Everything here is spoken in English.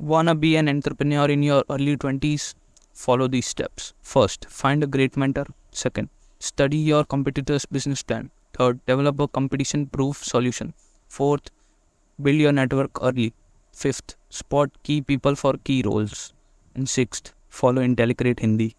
Wanna be an entrepreneur in your early 20s? Follow these steps. First, find a great mentor. Second, study your competitor's business plan. Third, develop a competition proof solution. Fourth, build your network early. Fifth, spot key people for key roles. And sixth, follow IntelliCrate Hindi.